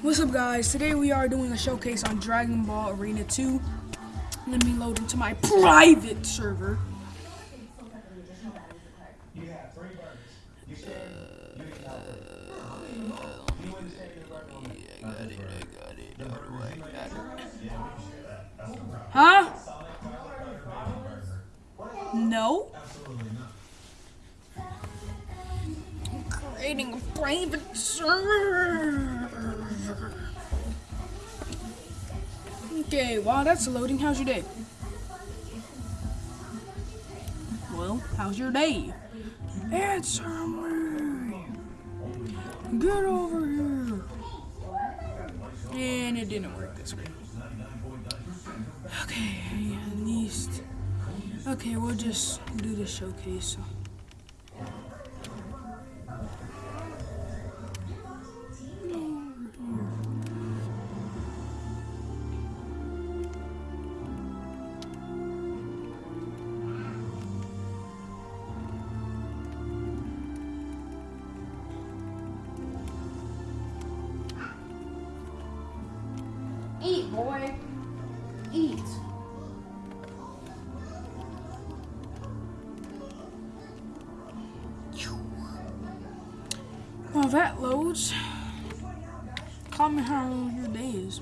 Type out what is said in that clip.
What's up guys? Today we are doing a showcase on Dragon Ball Arena 2. Let me load into my private server. Huh? No? Creating a private server. Okay, while that's loading, how's your day? Well, how's your day? Answer me! Get over here! And it didn't work this way. Okay, at least. Okay, we'll just do the showcase. Boy. Eat. While that loads, comment how your day is.